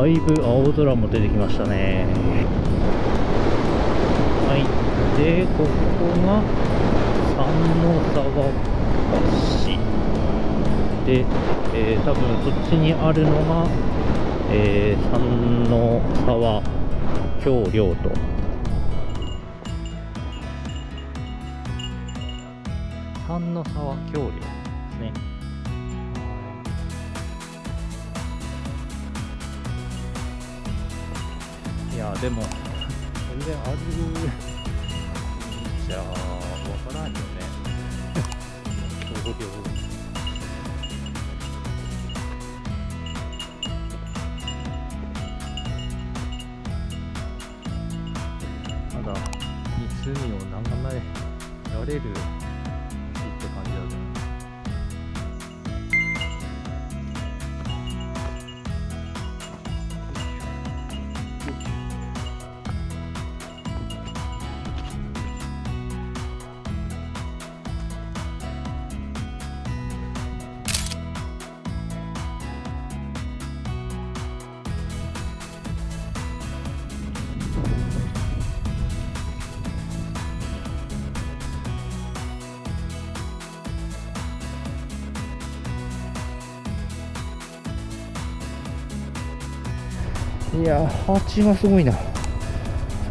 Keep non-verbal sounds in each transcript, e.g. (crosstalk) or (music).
だいぶ青空も出てきましたね。はい、で、ここが三の沢橋。で、えー、多分そっちにあるのが、えー、三の沢橋梁と。三の沢橋梁でも。全然あるじゃあわからんよね。橋梁ただ湖を眺められるいや蜂がすごいな。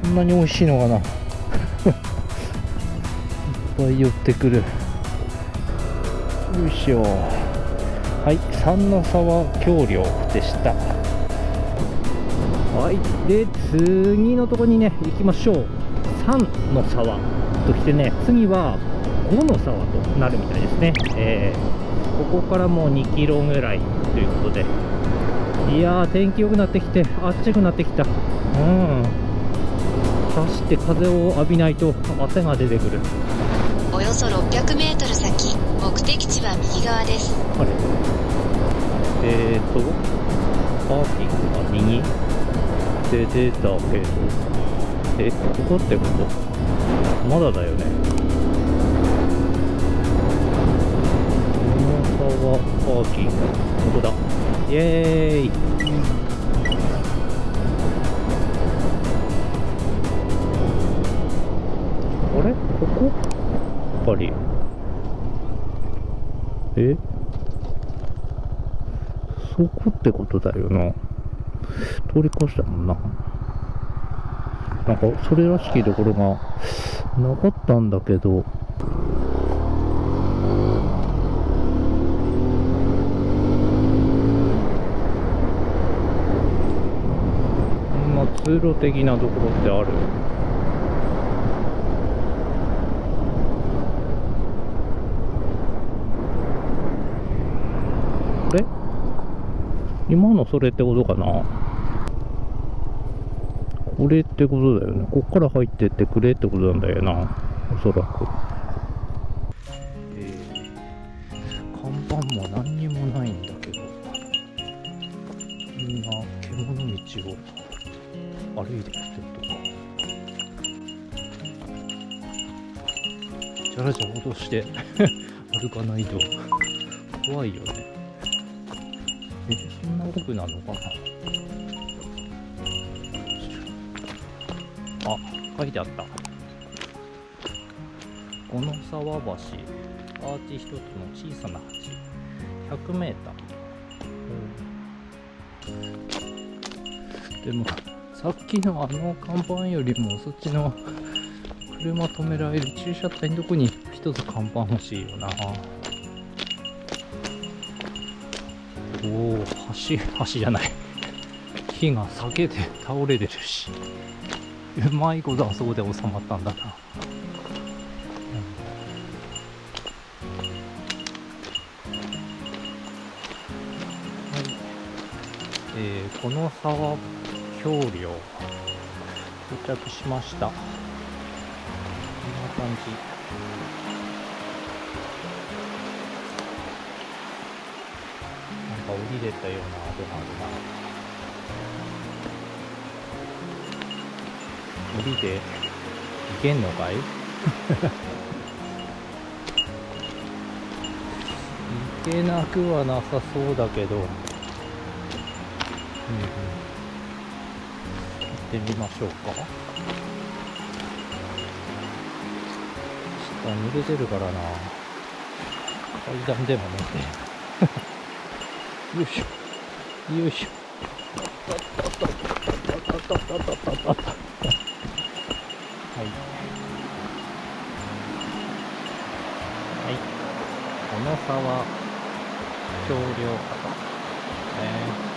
そんなに美味しいのかな。(laughs) いっぱい寄ってくる。よいしょ。はい三の沢橋梁でした。はいで次のとこにね行きましょう。三の沢ときてね次は五の沢となるみたいですね、えーここからもう2キロぐらいということで。いやー天気良くなってきてあっちくなってきた。うん。走って風を浴びないと汗が出てくる。およそ600メートル先、目的地は右側です。あれ？えーとパーキングが右？で出たけどえここってこと？まだだよね。大沢パーキング。ここだイエーイ。あれ？ここ？やっぱり。え？そこってことだよな。通り越したもんな。なんかそれらしきところがなかったんだけどまあ通路的なところってある？これ？今のそれってことかな？これってことだよね。こっから入ってってくれってことなんだよな。おそらく。えー、看板も何にもないんだけど。みんな獣道を。歩いてるっとか。じゃらじゃらとして (laughs) 歩かないと。怖いよね。えそんな奥なのかな。あ書いてあった。この沢橋アーチ一つの小さな橋。100メーター。でもさっきのあの看板よりもそっちの車止められる駐車帯のとこに一つ看板欲しいよな。おお橋橋じゃない。木が裂けて倒れてるし。うまいことあそこで収まったんだな、うん。はい。えー、この沢橋梁到着しました。こんな感じ。なんか降りれたような跡があるな。降りていけんのかい (laughs) けなくはなさそうだけど、うんうん、ってみましょうか。下濡れてるからな。階段でもね。(laughs) よいしょ。よいしょ。はい。小野沢橋梁方ね。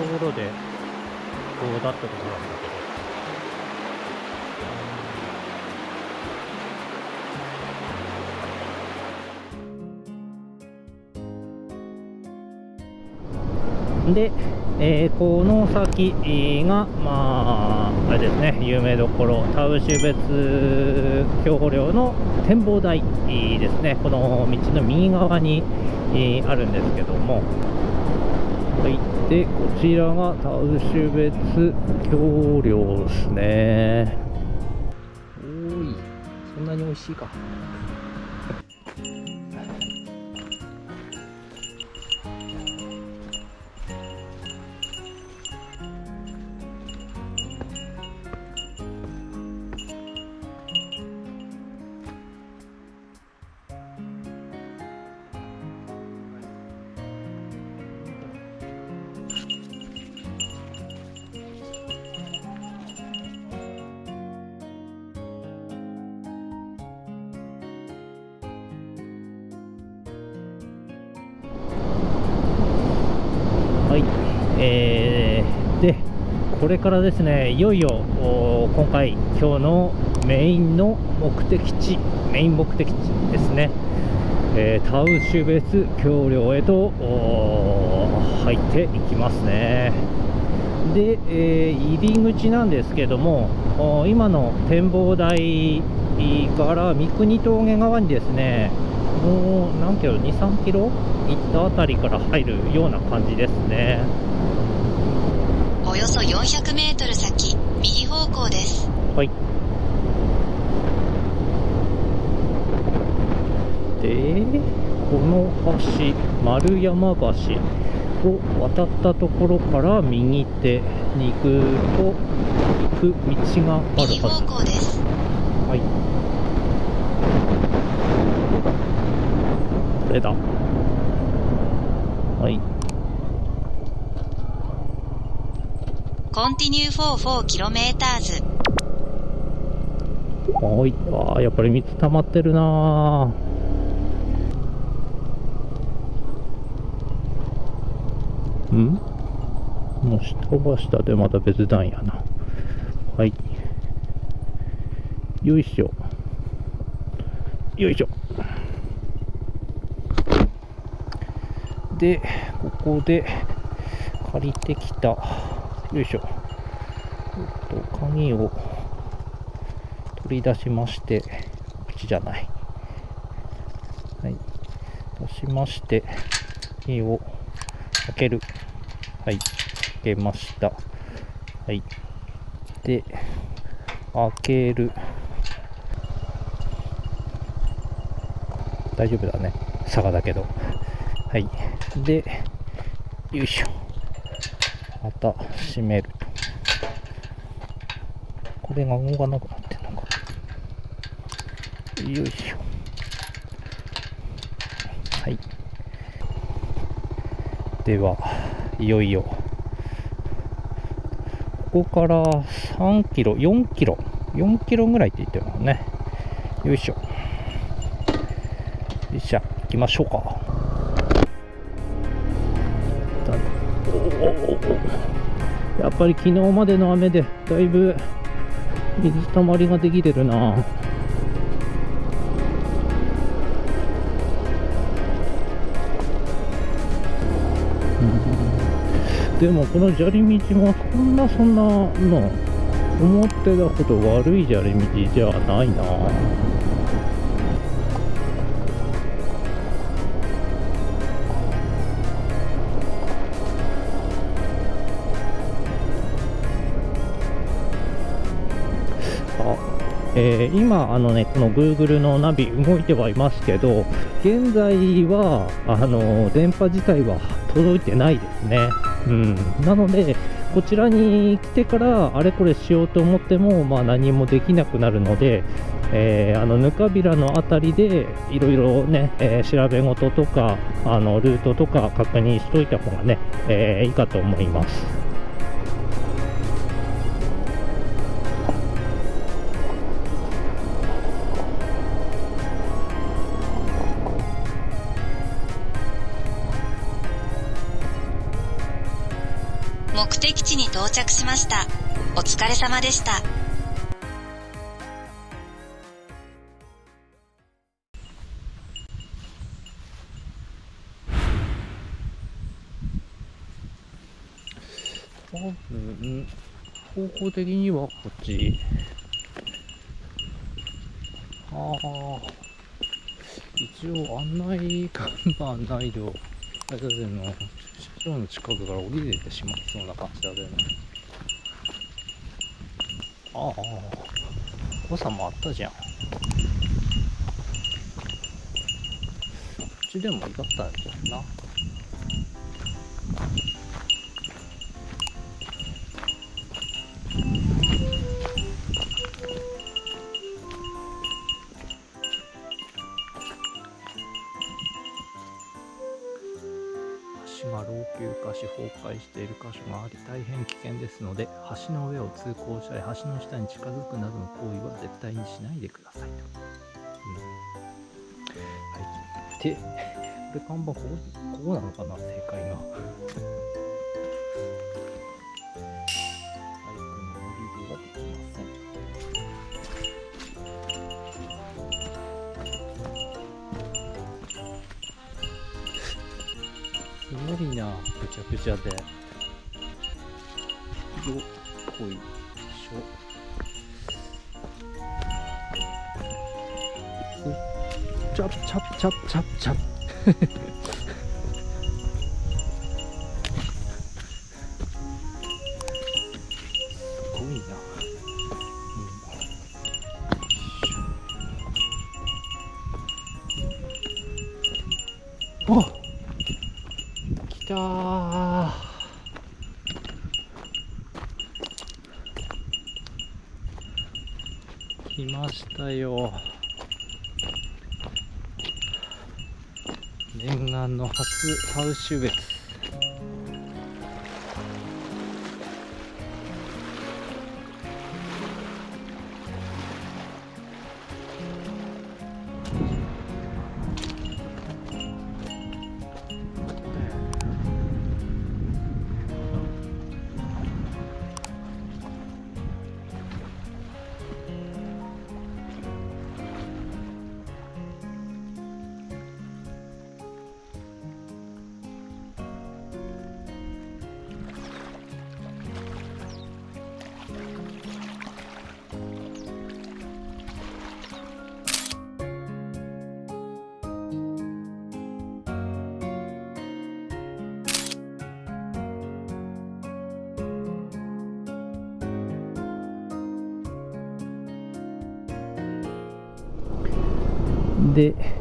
ところでこうだったところなんだけど。で、えー、この先が、まあ、あれですね、有名どころ、田牛別橋梁の展望台ですね、この道の右側にあるんですけども、はい、で、こちらがタウシュベツ橋梁ですね。おい、そんなに美味しいか。これからですねいよいよ今回今日のメインの目的地メイン目的地ですね、えー、タウシュベス橋梁へと入っていきますね。で、えー、入り口なんですけども今の展望台から三国峠側にですねもう何キロ23キロ行ったあたりから入るような感じですね。よそ400メートル先、右方向です。はい。で、この橋、丸山橋を渡ったところから右手に行くと、行く道があるはず。右方向です。はい。これだ。はい。Continue for 4km はい。ああ、やっぱり水溜まってるなうん？もう下は下でまた別段やな。はい。よいしょ。よいしょ。で、ここで借りてきたよいしょ。えっと、鍵を取り出しまして、こっちじゃない。はい。出しまして、鍵を開ける。はい。開けました。はい。で、開ける。大丈夫だね。佐賀だけど。はい。で、よいしょ。また閉めると。これが動かなくなってるのか。よいしょ。はい。では、いよいよ、ここから3キロ、4キロ、4キロぐらいって言ってるのね。よいしょ。よいしょ、行きましょうかだ。やっぱり昨日までの雨でだいぶ水たまりができてるな。でもこの砂利道もそんなそんなの思ってたほど悪い砂利道じゃないな。えー、今あの、ね、この Google のナビ動いてはいますけど現在はあの電波自体は届いてないですね、うん、なのでこちらに来てからあれこれしようと思っても、まあ、何もできなくなるので、えー、あのぬかびらの辺りでいろいろね、えー、調べ事とかあのルートとか確認しといた方がね、えー、いいかと思います。目的地に到着しました。お疲れ様でした。多分、方向的にはこっち。ああ、一応案内看板ないと、だけど場の近くから降りれてしまいそうな感じだけどね。ああ誤差もあったじゃん。こっちでもいかったんじゃんな。崩壊している箇所があり大変危険ですので橋の上を通行したり橋の下に近づくなどの行為は絶対にしないでくださいと、うん、はい。でこれ看板ここここなのかな？正解がすごいな。ぐちゃぐちゃで。よっこい。しょ。チャプチャプチャプチャプチャプ (laughs) 来ましたよ。念願の初ハウシュベツ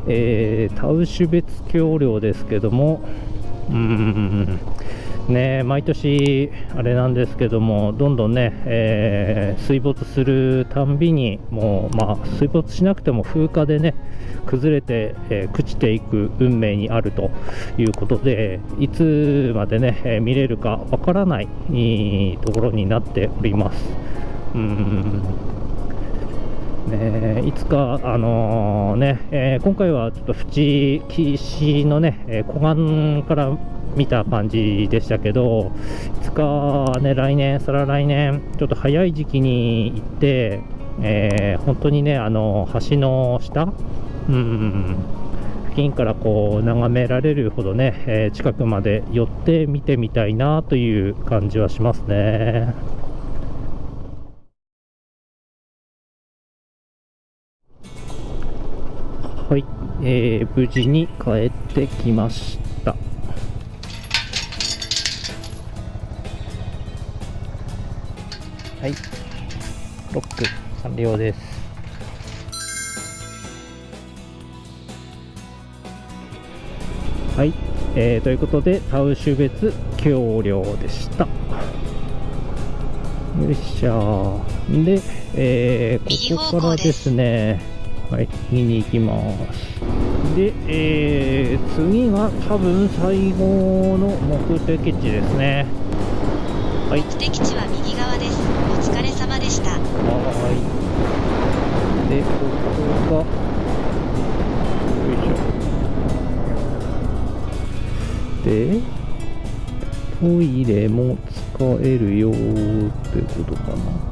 えー、タウシュ別橋梁ですけども、うーん、ね、毎年、あれなんですけども、どんどんね、えー、水没するたんびに、もう、まあ、水没しなくても風化でね、崩れて、えー、朽ちていく運命にあるということで、いつまでね、えー、見れるかわからないところになっております。うんね、いつか、あのー、ねえー、今回はちょっと淵岸のね、え、湖岸から見た感じでしたけど、いつかね、来年、再来年、ちょっと早い時期に行って、え、本当にね、あの橋の下、うん、付近からこう眺められるほどね、え近くまで寄って見てみたいなという感じはしますね。はい、えー、無事に帰ってきました。はい。ロック完了です。はい、えー、ということでタウシュ別橋梁でした。よいしょ。で、えー、ここからですね。はい右に行きますで、えー次が多分最後の目的地ですねはい目的地は右側ですお疲れ様でしたはい。で、ここが、よいしょ。で、トイレも使えるよーってことかな。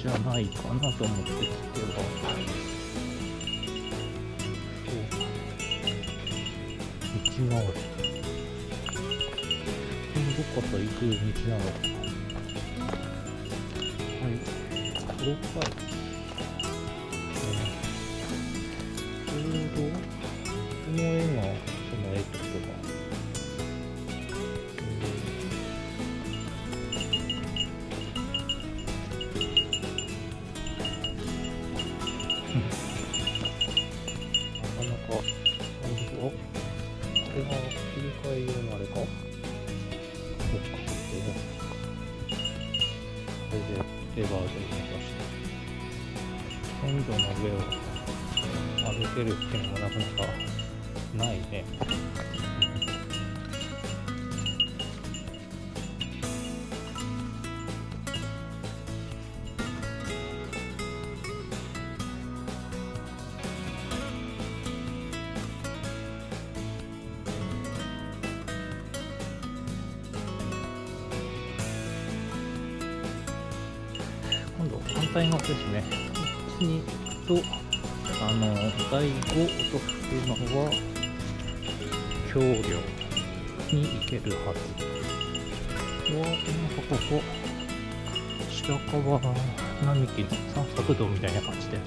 じゃないかなと思ってきては。そう道がある。どっかと行く道なのかはいこれかれが切り替え用のあれか？そっか、これ。これでレバーで動かして、線路の上を歩けるっていうのがなかなかないね。反対側ですね。こっちに行くと、あの、第5というのは、橋梁に行けるはず。わ、なんかここ、白川並木の散策道みたいな感じで。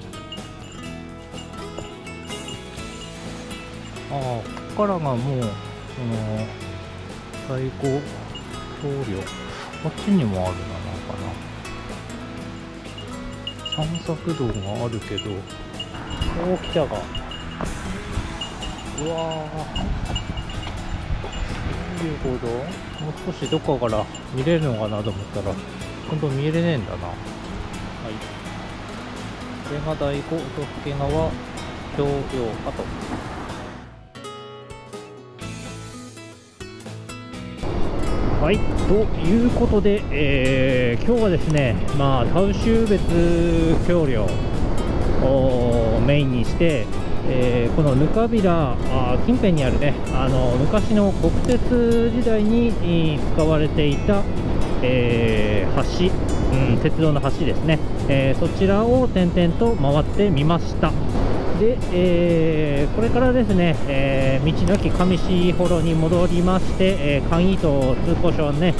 ああ、ここからがもう、その、第5橋梁。こっちにもある、な。散策道があるけど、おー、来たが。うわー。どういうこともう少しどっかから見れるのかなと思ったら、今度見れねえんだな。はい。これが第5都府県側橋梁かと。はい、ということで、えー今日はですね、まあ、タウシュ別橋梁をメインにして、えーこのぬかびら近辺にあるねあの昔の国鉄時代に使われていた、えー橋、うん、鉄道の橋ですね、えーそちらを点々と回ってみました。で、えーこれからですね、えー道の駅上市幌に戻りまして、えー簡易と通行証ね、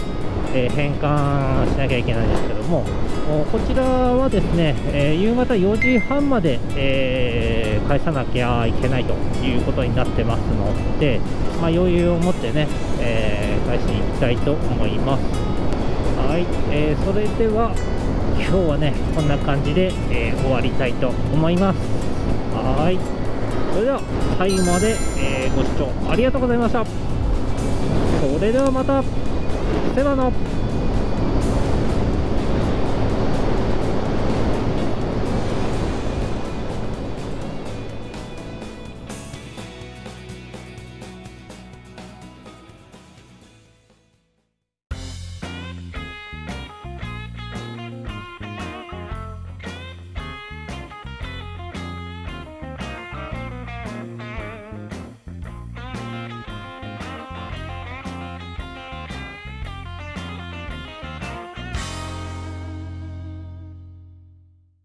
えー返還しなきゃいけないんですけども、こちらはですね、えー夕方4時半まで、えー返さなきゃいけないということになってますので、まあ、余裕を持ってね、えー返しに行きたいと思います。はい、えーそれでは今日はねこんな感じで、えー終わりたいと思います。はい、それでは最後まで、えーご視聴ありがとうございました。それではまた、セバの